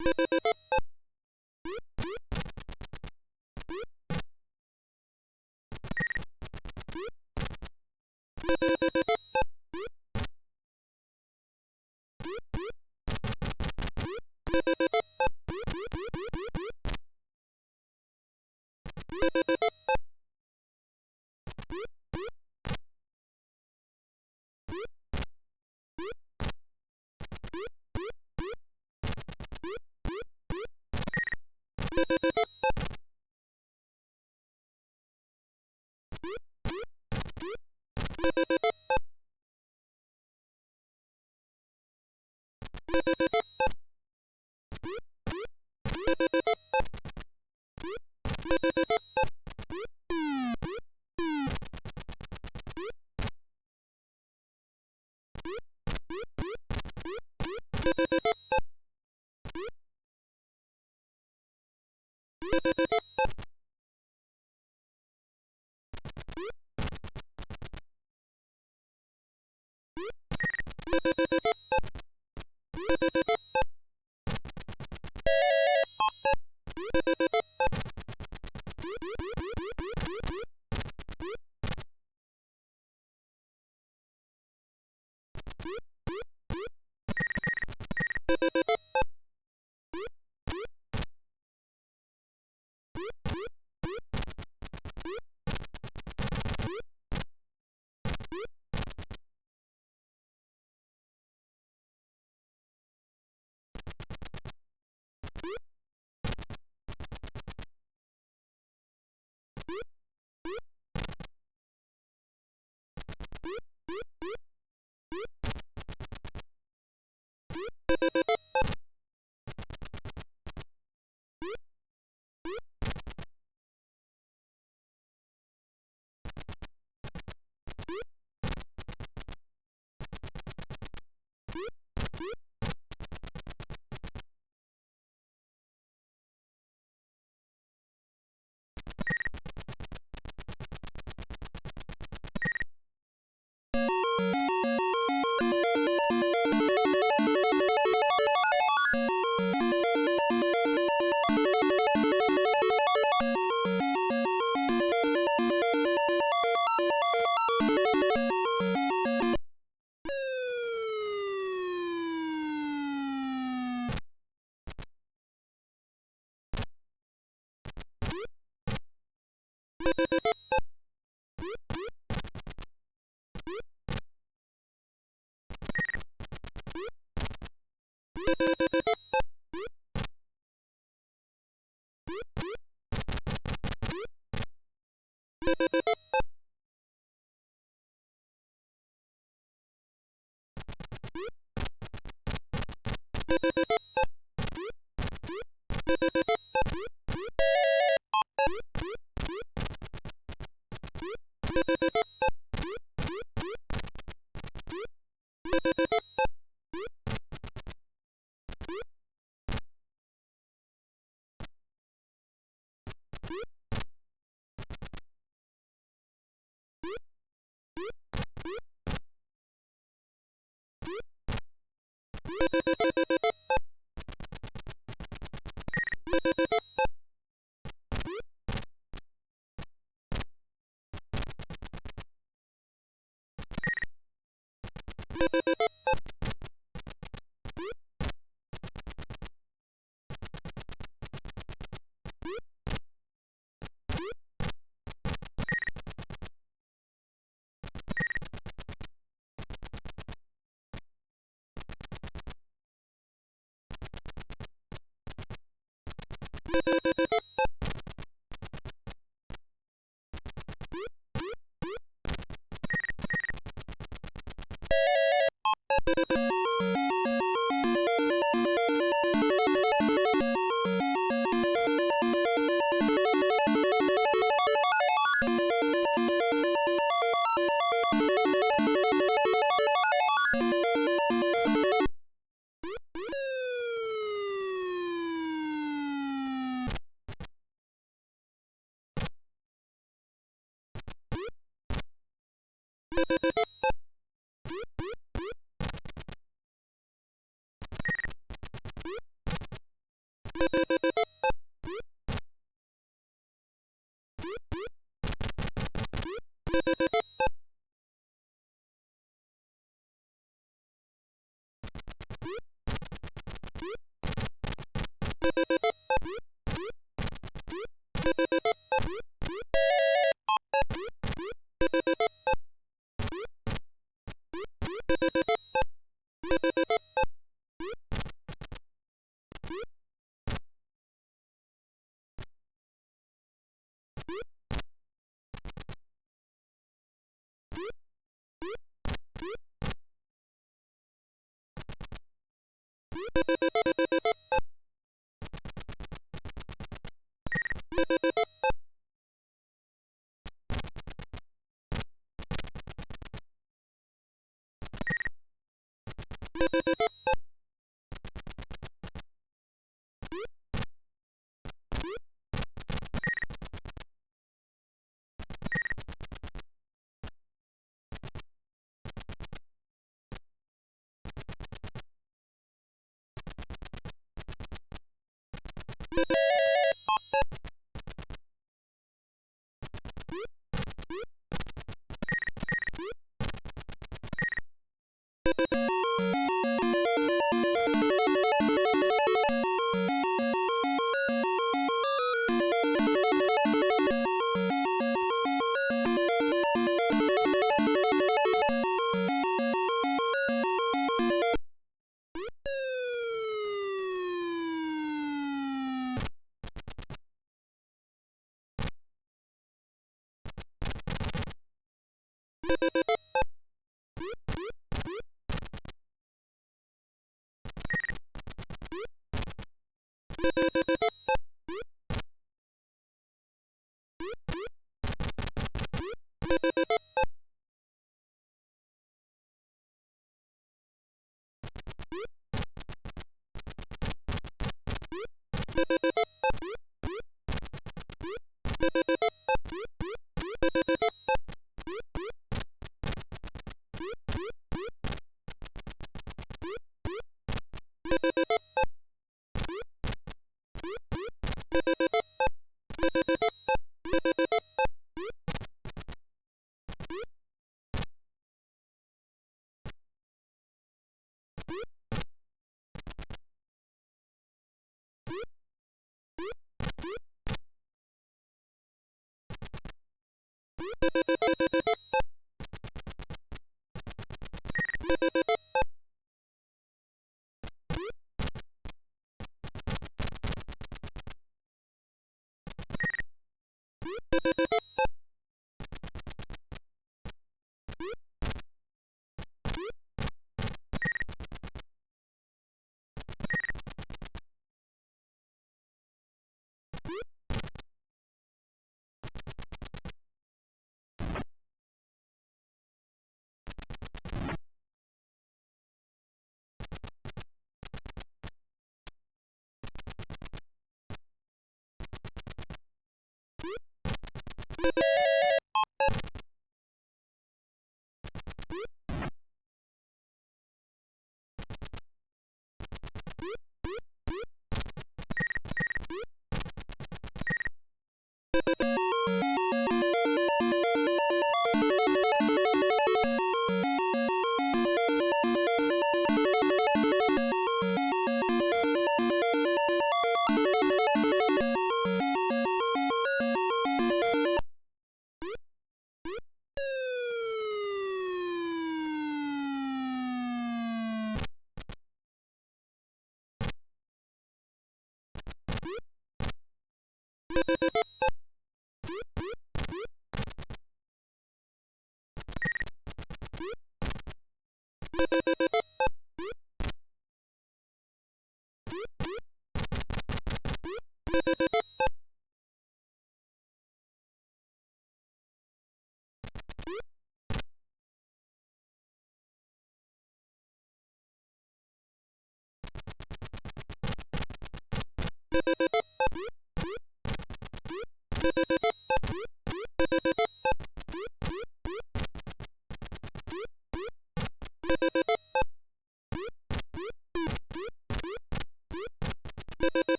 you Thank you.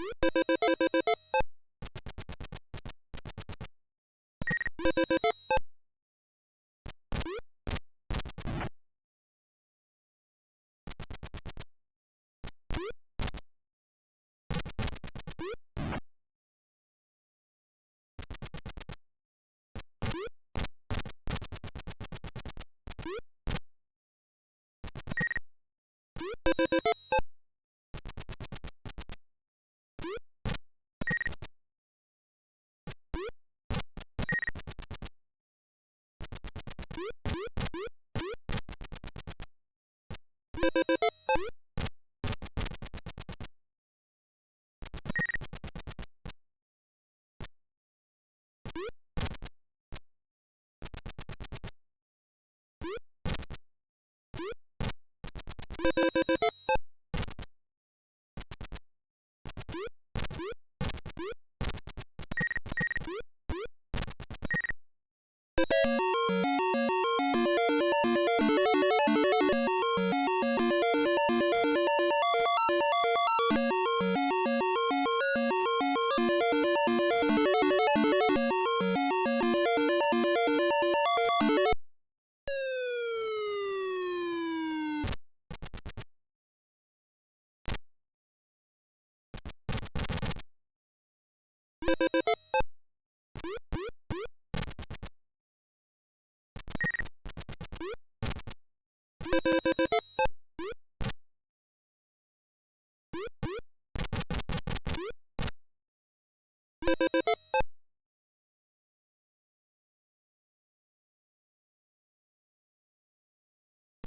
you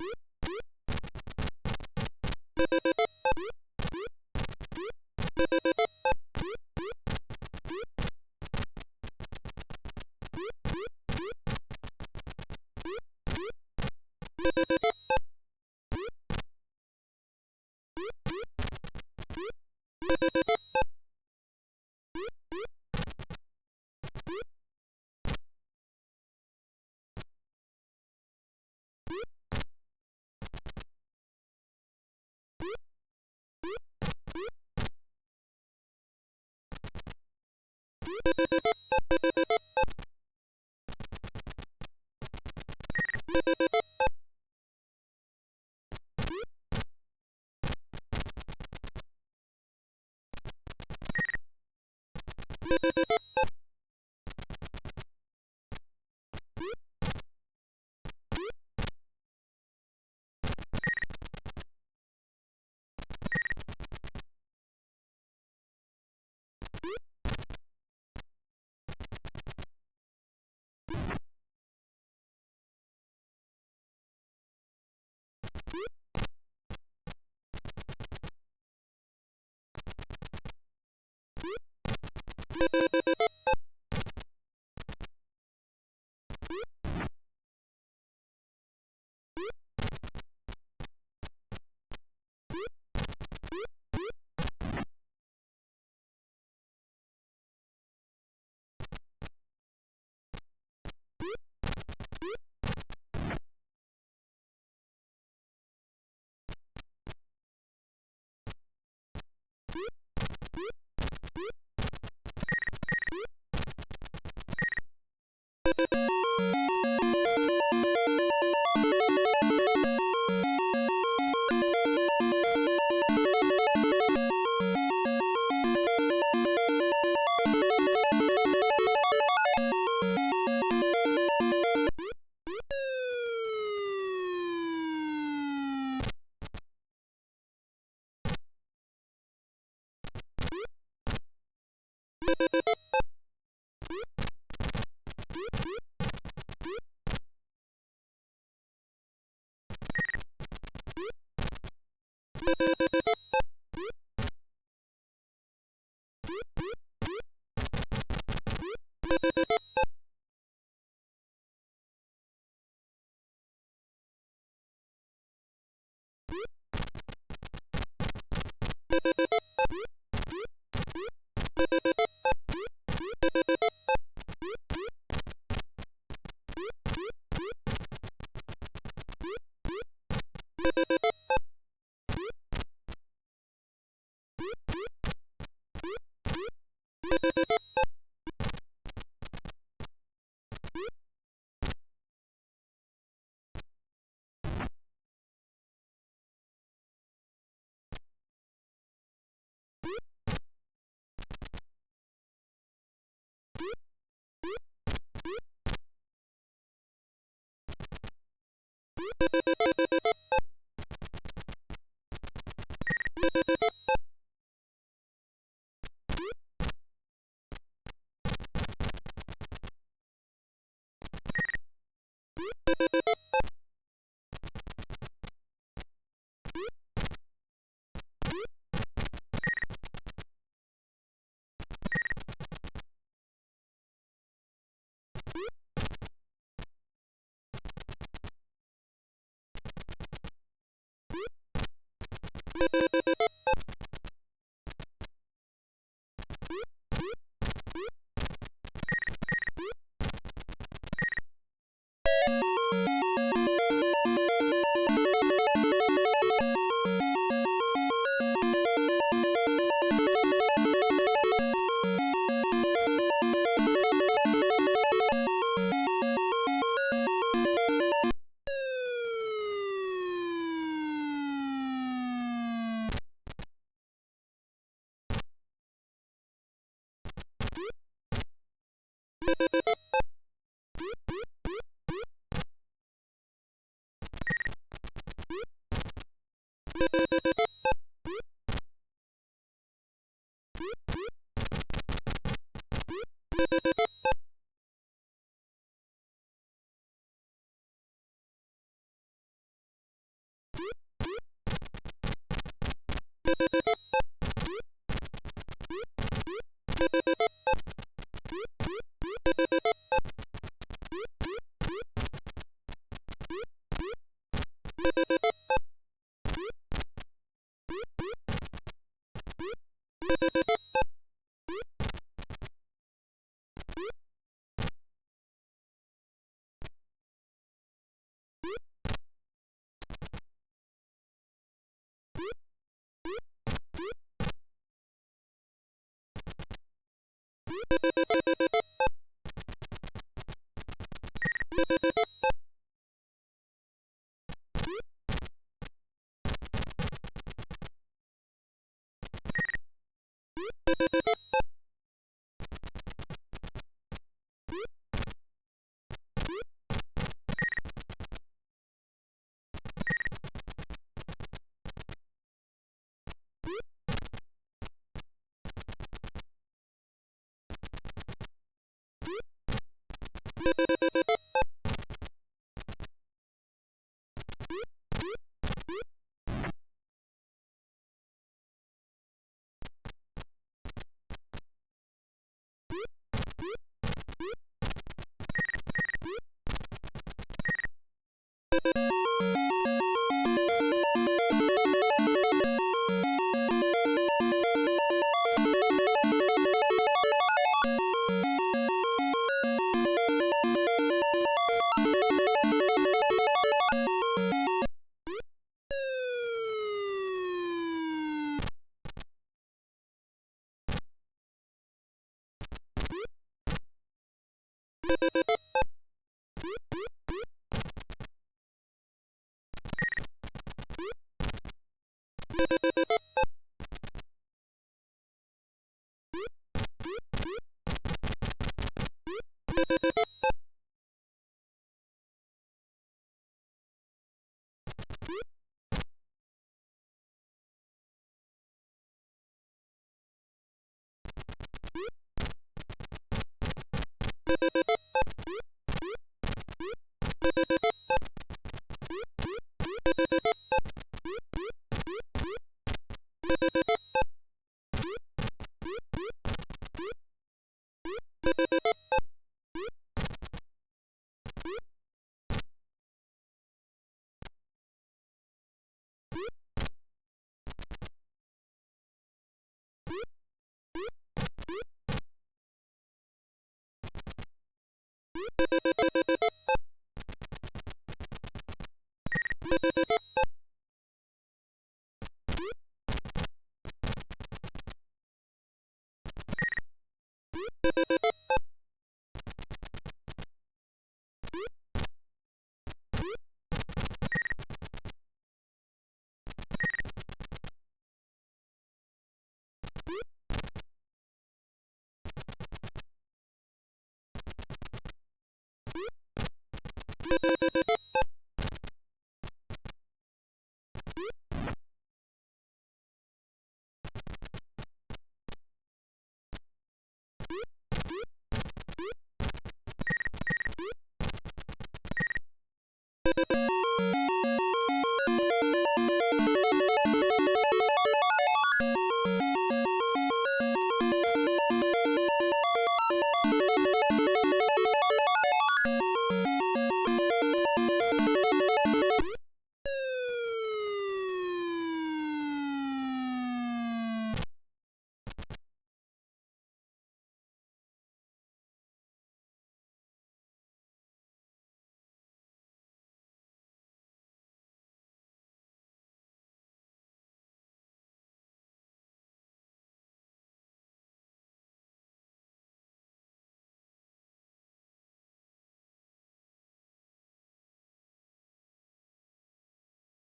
Beep! you you Beep!